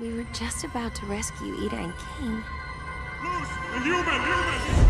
We were just about to rescue Ida and King. Moose, the human, human!